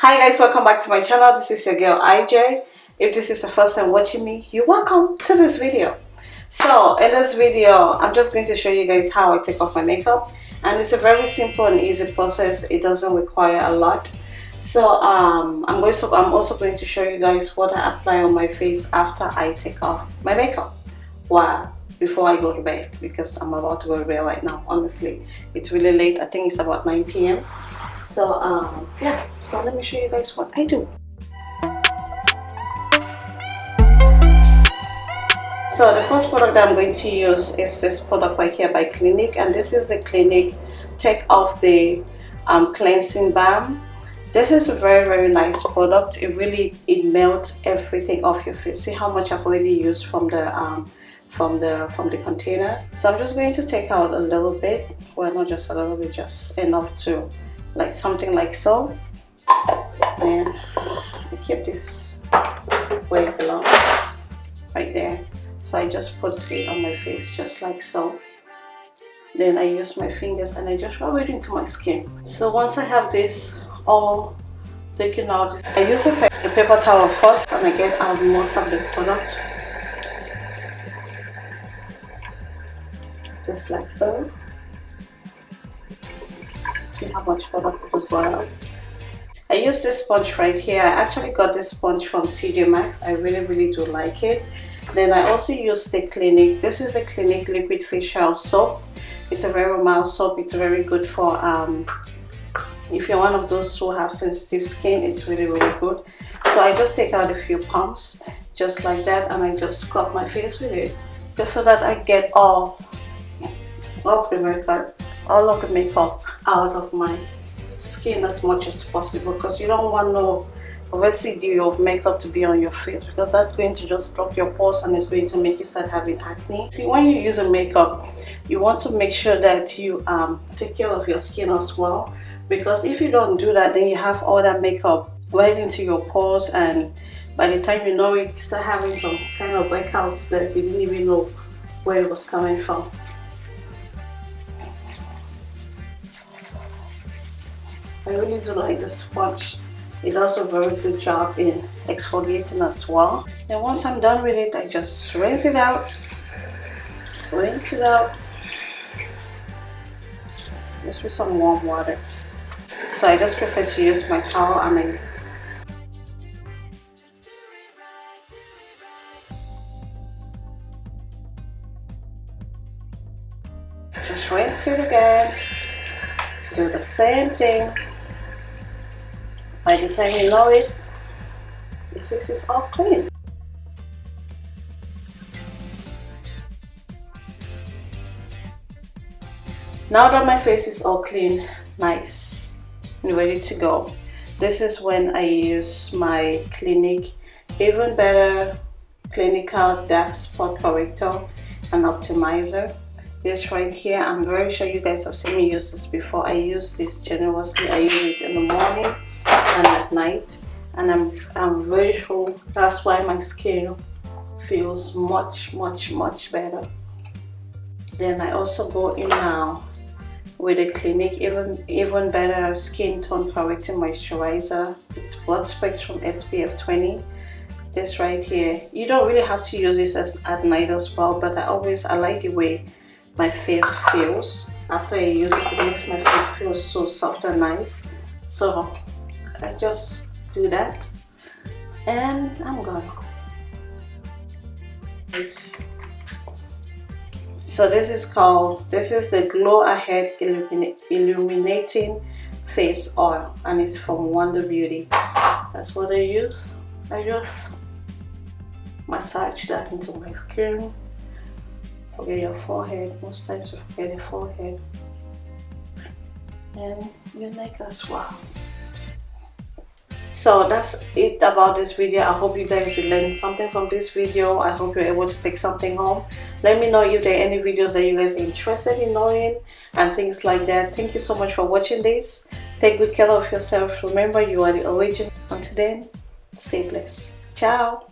hi guys welcome back to my channel. This is your girl ij if this is the first time watching me you're welcome to this video. So in this video i'm just going to show you guys how i take off my makeup. And it's a very simple and easy process. It doesn't require a lot. So um i'm going to i'm also going to show you guys what i apply on my face after i take off my makeup. Wow before i go to bed because i'm about to go to bed right now honestly. It's really late. I think it's about 9 p.m so um yeah so let me show you guys what i do. So the first product that i'm going to use is this product right here by clinique and this is the clinique take off the um, cleansing balm. This is a very very nice product. It really it melts everything off your face. See how much i've already used from the um, from the from the container? So i'm just going to take out a little bit. Well not just a little bit just enough to like something like so. And I keep this it belongs right there. So I just put it on my face just like so. Then I use my fingers and I just rub it into my skin. So once I have this all taken out I use a, a paper towel first and I get out most of the product. Just like so see how much product as well I use this sponge right here. I actually got this sponge from TJ Maxx I really really do like it. Then I also use the Clinique. This is the Clinique liquid facial soap. It's a very mild soap. It's very good for um, if you're one of those who have sensitive skin it's really really good. So I just take out a few pumps just like that and I just scrub my face with it just so that I get all of the makeup all of the makeup out of my skin as much as possible because you don't want no residue of makeup to be on your face because that's going to just block your pores and it's going to make you start having acne. See when you use a makeup you want to make sure that you um, take care of your skin as well because if you don't do that then you have all that makeup right into your pores and by the time you know it you start having some kind of breakouts that you didn't even know where it was coming from I really do like the sponge. It does a very good job in exfoliating as well. And once I'm done with it, I just rinse it out. Rinse it out. Just with some warm water. So I just prefer to use my towel I just rinse it again do the same thing by the time you know it, the face is all clean. Now that my face is all clean, nice, and ready to go, this is when I use my Clinique Even Better Clinical Dark Spot Corrector and Optimizer. This right here, I'm very sure you guys have seen me use this before. I use this generously. I use it in the morning at night and I'm, I'm very sure that's why my skin feels much much much better. Then I also go in now with a Clinique even even better skin tone correcting moisturizer with broad spectrum SPF 20 this right here you don't really have to use this as at night as well but I always I like the way my face feels. After I use it it makes my face feel so soft and nice. So I just do that. And I'm gonna so this is called this is the glow ahead illuminating face oil and it's from Wonder Beauty. That's what I use. I just massage that into my skin. Forget your forehead. Most times you forget your forehead. And your neck as well so that's it about this video. I hope you guys learned something from this video. I hope you're able to take something home. Let me know if there are any videos that you guys are interested in knowing and things like that. Thank you so much for watching this. Take good care of yourself remember you are the origin until then stay blessed. Ciao